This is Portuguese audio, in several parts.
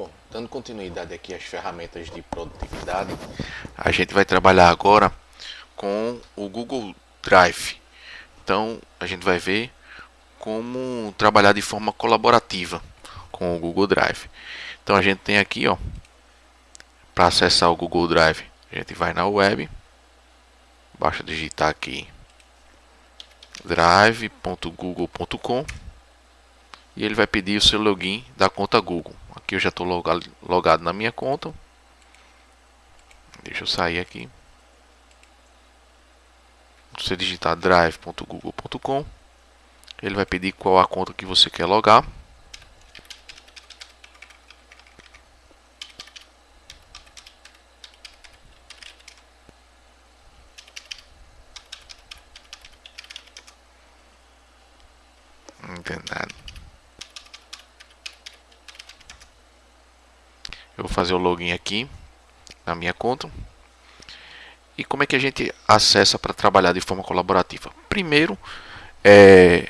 Bom, dando continuidade aqui às ferramentas de produtividade, a gente vai trabalhar agora com o Google Drive. Então, a gente vai ver como trabalhar de forma colaborativa com o Google Drive. Então, a gente tem aqui, ó, para acessar o Google Drive, a gente vai na web, basta digitar aqui drive.google.com e ele vai pedir o seu login da conta Google. Aqui eu já estou logado na minha conta. Deixa eu sair aqui. Você digitar drive.google.com, ele vai pedir qual a conta que você quer logar. Eu vou fazer o login aqui na minha conta. E como é que a gente acessa para trabalhar de forma colaborativa? Primeiro, é,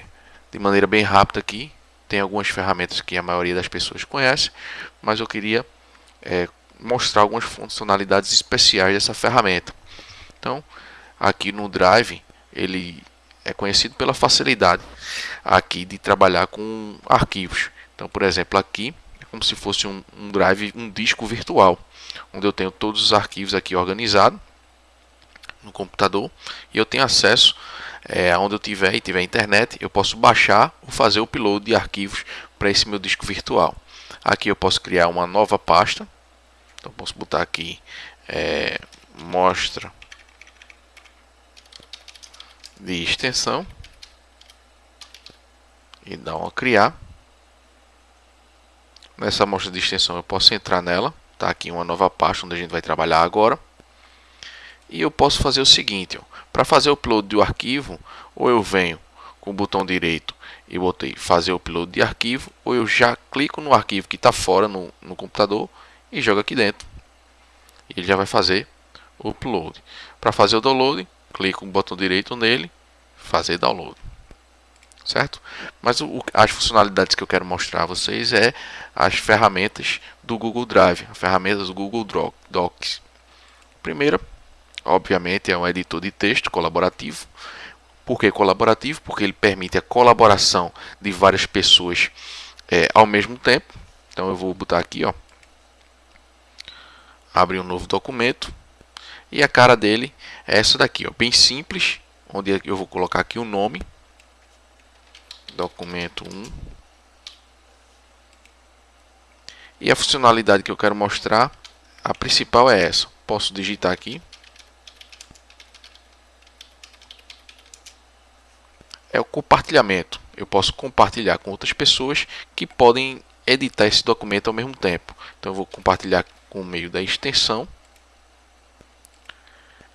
de maneira bem rápida aqui, tem algumas ferramentas que a maioria das pessoas conhece, mas eu queria é, mostrar algumas funcionalidades especiais dessa ferramenta. Então, aqui no Drive, ele é conhecido pela facilidade aqui de trabalhar com arquivos. Então, por exemplo, aqui como se fosse um, um drive, um disco virtual, onde eu tenho todos os arquivos aqui organizados no computador e eu tenho acesso é, onde eu tiver e tiver internet, eu posso baixar ou fazer o upload de arquivos para esse meu disco virtual. Aqui eu posso criar uma nova pasta, então posso botar aqui é, mostra de extensão e dar uma criar. Nessa amostra de extensão eu posso entrar nela, tá aqui uma nova pasta onde a gente vai trabalhar agora. E eu posso fazer o seguinte, para fazer o upload do arquivo, ou eu venho com o botão direito e botei fazer o upload de arquivo, ou eu já clico no arquivo que está fora no, no computador e jogo aqui dentro. Ele já vai fazer o upload. Para fazer o download, clico no botão direito nele, fazer download. Certo? Mas o, as funcionalidades que eu quero mostrar a vocês é as ferramentas do Google Drive, as ferramentas do Google Docs. Primeira, obviamente é um editor de texto colaborativo. Por que colaborativo? Porque ele permite a colaboração de várias pessoas é, ao mesmo tempo. Então eu vou botar aqui, ó, abrir um novo documento e a cara dele é essa daqui, ó, bem simples, onde eu vou colocar aqui o nome, documento 1 e a funcionalidade que eu quero mostrar, a principal é essa. Posso digitar aqui é o compartilhamento. Eu posso compartilhar com outras pessoas que podem editar esse documento ao mesmo tempo. Então eu vou compartilhar com o meio da extensão.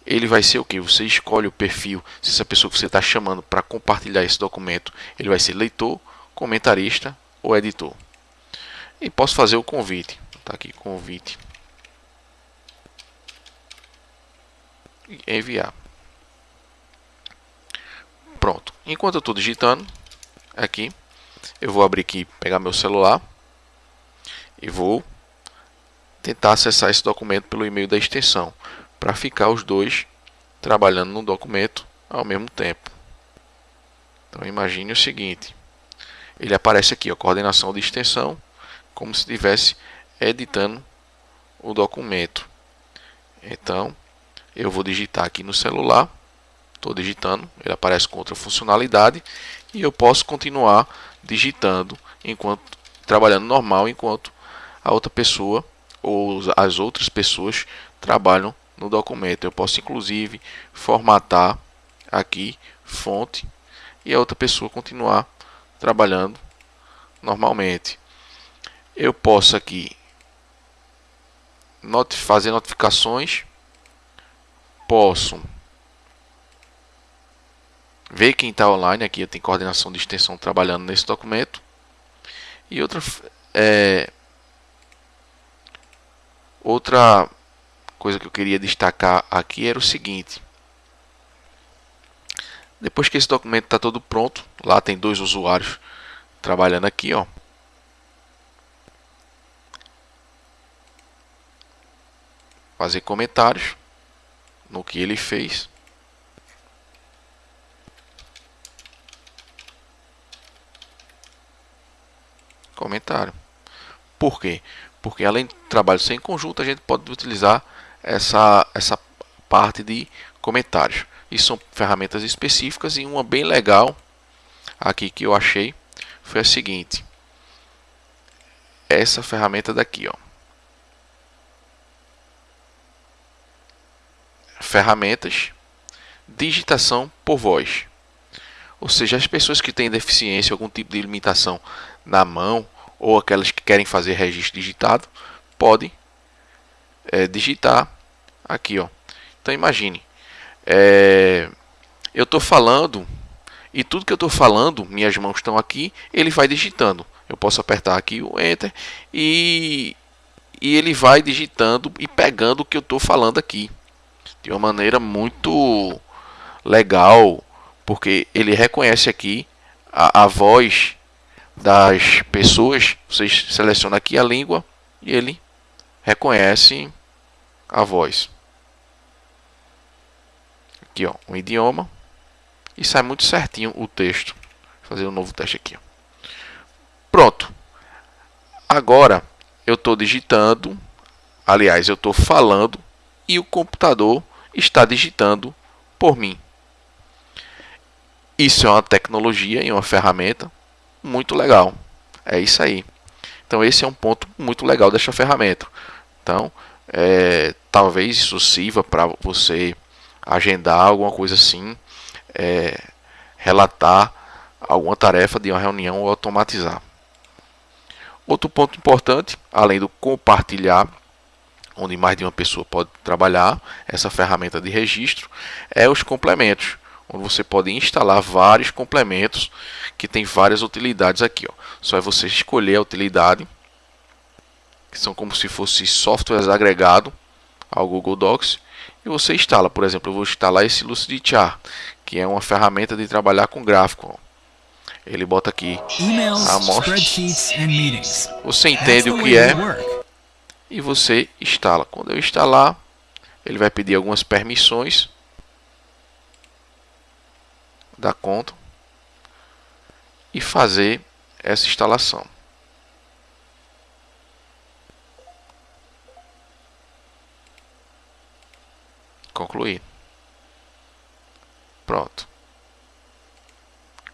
Ele vai ser o que? Você escolhe o perfil, se essa pessoa que você está chamando para compartilhar esse documento, ele vai ser leitor, comentarista ou editor. E posso fazer o convite. Tá aqui, convite. E enviar. Pronto. Enquanto eu estou digitando aqui, eu vou abrir aqui, pegar meu celular e vou tentar acessar esse documento pelo e-mail da extensão para ficar os dois trabalhando no documento ao mesmo tempo. Então imagine o seguinte, ele aparece aqui, a coordenação de extensão, como se estivesse editando o documento. Então, eu vou digitar aqui no celular estou digitando, ele aparece com outra funcionalidade e eu posso continuar digitando enquanto trabalhando normal enquanto a outra pessoa ou as outras pessoas trabalham no documento. Eu posso inclusive formatar aqui fonte e a outra pessoa continuar trabalhando normalmente. Eu posso aqui fazer notificações, posso ver quem está online aqui, eu tenho coordenação de extensão trabalhando nesse documento. E outra, é, outra coisa que eu queria destacar aqui era o seguinte. Depois que esse documento está todo pronto, lá tem dois usuários trabalhando aqui, ó. fazer comentários no que ele fez. Comentário. Por quê? Porque além de trabalho sem conjunto, a gente pode utilizar essa, essa parte de comentários. E são ferramentas específicas e uma bem legal aqui que eu achei foi a seguinte. Essa ferramenta daqui, ó. Ferramentas digitação por voz. Ou seja, as pessoas que têm deficiência, algum tipo de limitação na mão ou aquelas que querem fazer registro digitado, podem é, digitar aqui, ó. Então imagine, é, eu estou falando e tudo que eu estou falando, minhas mãos estão aqui, ele vai digitando. Eu posso apertar aqui o Enter e, e ele vai digitando e pegando o que eu estou falando aqui de uma maneira muito legal, porque ele reconhece aqui a, a voz das pessoas. Vocês selecionam aqui a língua e ele reconhece a voz. Aqui, ó, um idioma e sai muito certinho o texto. Vou fazer um novo teste aqui. Ó. Pronto. Agora eu estou digitando, aliás, eu estou falando e o computador está digitando por mim. Isso é uma tecnologia e uma ferramenta muito legal. É isso aí. Então esse é um ponto muito legal dessa ferramenta. Então, é, talvez isso sirva para você agendar alguma coisa assim, é, relatar alguma tarefa de uma reunião ou automatizar. Outro ponto importante, além do compartilhar, onde mais de uma pessoa pode trabalhar essa ferramenta de registro, é os complementos onde você pode instalar vários complementos que tem várias utilidades aqui. Ó. Só é você escolher a utilidade, que são como se fosse softwares agregado ao Google Docs, e você instala. Por exemplo, eu vou instalar esse Lucidchart, que é uma ferramenta de trabalhar com gráfico. Ó. Ele bota aqui Emails, a amostra. spreadsheets, and meetings. Você entende o que é e você instala. Quando eu instalar, ele vai pedir algumas permissões da conta e fazer essa instalação. Concluir. Pronto.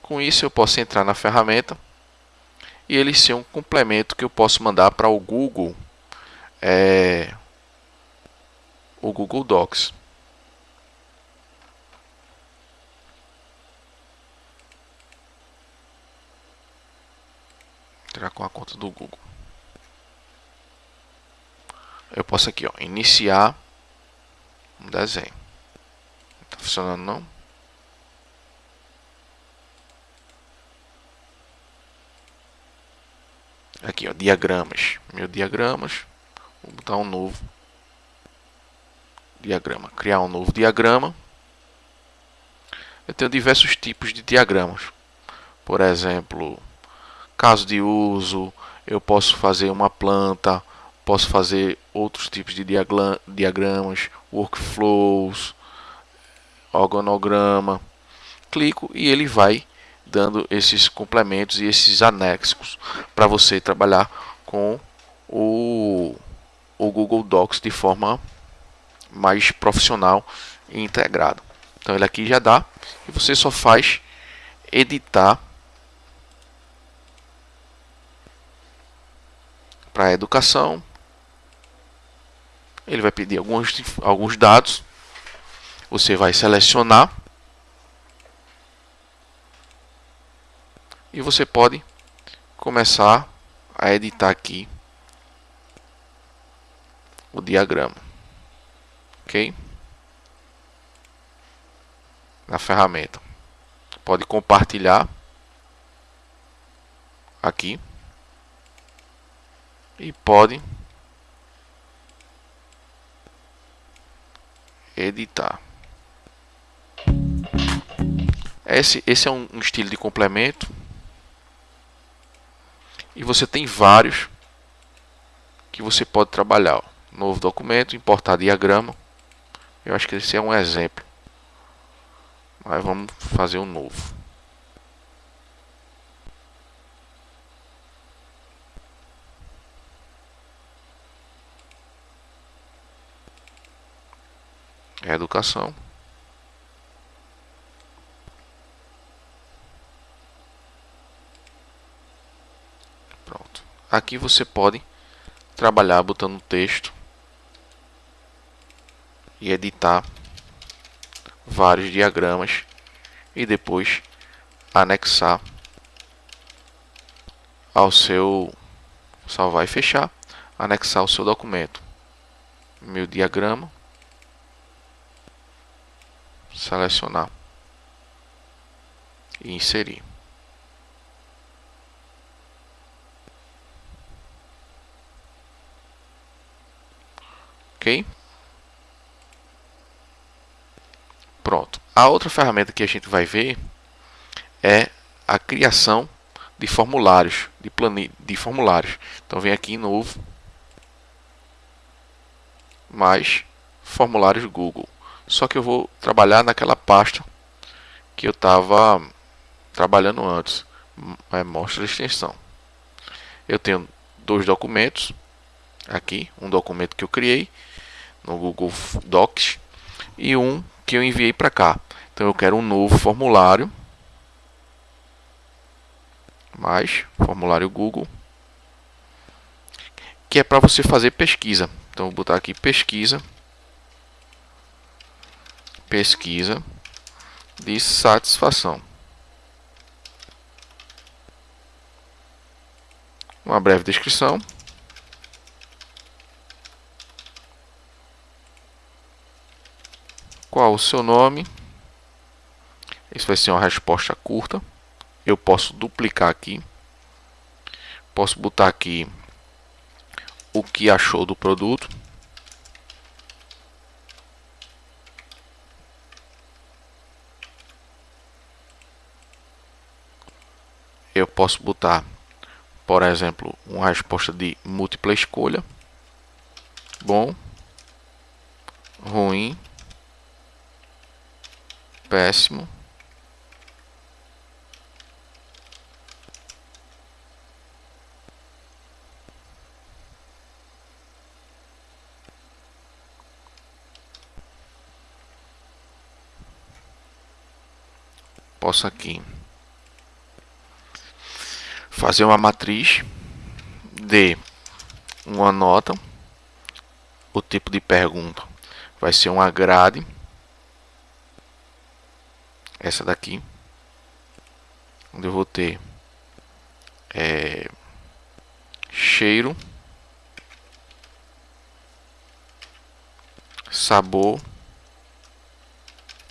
Com isso eu posso entrar na ferramenta e ele ser um complemento que eu posso mandar para o Google, é, o Google Docs. Entrar com a conta do Google. Eu posso aqui, ó, iniciar um desenho. Tá funcionando não? Aqui, ó, diagramas. Meu diagramas. Vou botar um novo diagrama. Criar um novo diagrama. Eu tenho diversos tipos de diagramas. Por exemplo, caso de uso, eu posso fazer uma planta, posso fazer outros tipos de diagramas, workflows, organograma. Clico e ele vai dando esses complementos e esses anexos para você trabalhar com o, o Google Docs de forma mais profissional e integrado. Então ele aqui já dá e você só faz editar para educação. Ele vai pedir alguns, alguns dados. Você vai selecionar e você pode começar a editar aqui o diagrama ok na ferramenta pode compartilhar aqui e pode editar esse, esse é um, um estilo de complemento e você tem vários que você pode trabalhar. Ó. Novo documento, importar diagrama. Eu acho que esse é um exemplo. Mas vamos fazer um novo. Educação. Pronto. Aqui você pode trabalhar botando texto e editar vários diagramas e depois anexar ao seu salvar e fechar, anexar o seu documento. Meu diagrama, selecionar e inserir. Ok? Pronto. A outra ferramenta que a gente vai ver é a criação de formulários, de, plane... de formulários. Então vem aqui em novo, mais formulários Google. Só que eu vou trabalhar naquela pasta que eu estava trabalhando antes. É, mostra extensão. Eu tenho dois documentos aqui, um documento que eu criei no Google Docs e um que eu enviei para cá. Então eu quero um novo formulário. Mais formulário Google. Que é para você fazer pesquisa. Então vou botar aqui pesquisa. Pesquisa de satisfação. Uma breve descrição. Qual o seu nome? Isso vai ser uma resposta curta. Eu posso duplicar aqui. Posso botar aqui o que achou do produto. Posso botar, por exemplo, uma resposta de múltipla escolha. Bom, ruim, péssimo. Posso aqui fazer uma matriz de uma nota. O tipo de pergunta vai ser uma grade. Essa daqui, onde eu vou ter é, cheiro, sabor,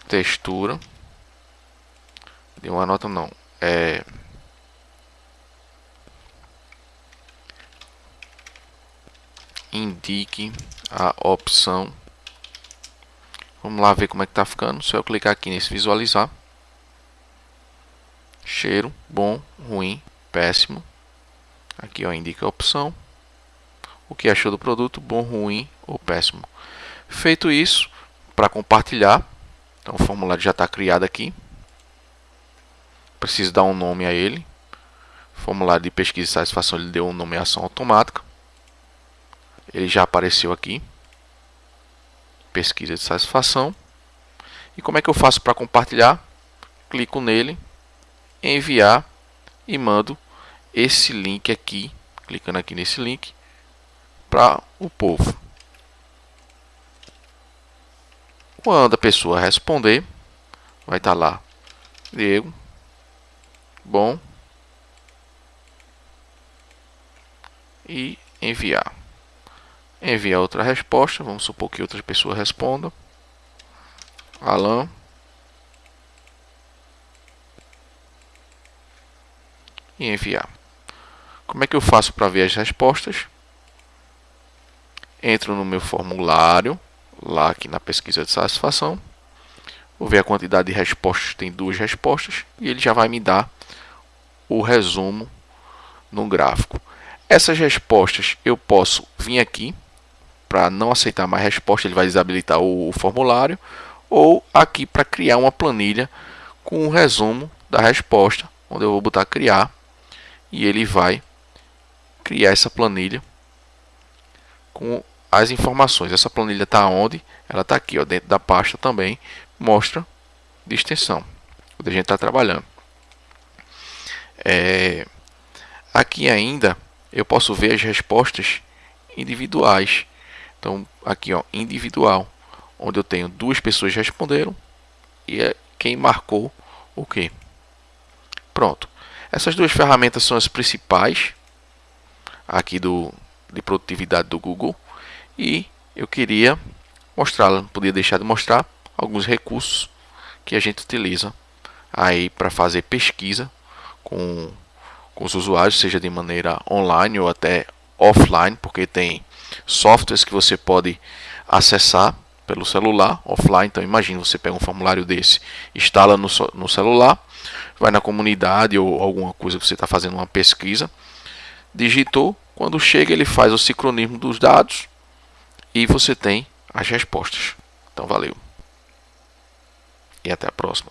textura, deu uma nota não, é indique a opção Vamos lá ver como é que tá ficando. Se eu clicar aqui nesse visualizar, cheiro, bom, ruim, péssimo. Aqui ó, indica a opção. O que achou do produto, bom, ruim ou péssimo. Feito isso, para compartilhar, então o formulário já está criado aqui. Preciso dar um nome a ele. Formulário de pesquisa e satisfação ele deu uma nomeação automática. Ele já apareceu aqui. Pesquisa de satisfação. E como é que eu faço para compartilhar? Clico nele enviar e mando esse link aqui, clicando aqui nesse link, para o povo. Quando a pessoa responder, vai estar tá lá, Diego, bom, e enviar. Enviar outra resposta, vamos supor que outra pessoa responda. Alan, e enviar. Como é que eu faço para ver as respostas? Entro no meu formulário, lá aqui na pesquisa de satisfação. Vou ver a quantidade de respostas, tem duas respostas, e ele já vai me dar o resumo no gráfico. Essas respostas eu posso vir aqui, para não aceitar mais resposta, ele vai desabilitar o, formulário, ou aqui para criar uma planilha com um resumo da resposta, onde eu vou botar criar e ele vai criar essa planilha com as informações. Essa planilha está onde? Ela está aqui, ó, dentro da pasta também, mostra de extensão, onde a gente está trabalhando. É, aqui ainda eu posso ver as respostas individuais. Então, aqui, ó, individual, onde eu tenho duas pessoas responderam e é quem marcou o que. Pronto. Essas duas ferramentas são as principais aqui do de produtividade do Google e eu queria mostrar, não podia deixar de mostrar alguns recursos que a gente utiliza aí para fazer pesquisa com, com os usuários, seja de maneira online ou até offline, porque tem softwares que você pode acessar pelo celular offline. Então imagine você pega um formulário desse, instala no, no celular, vai na comunidade ou alguma coisa que você está fazendo uma pesquisa, digitou, quando chega ele faz o sincronismo dos dados e você tem as respostas. Então valeu. E até a próxima.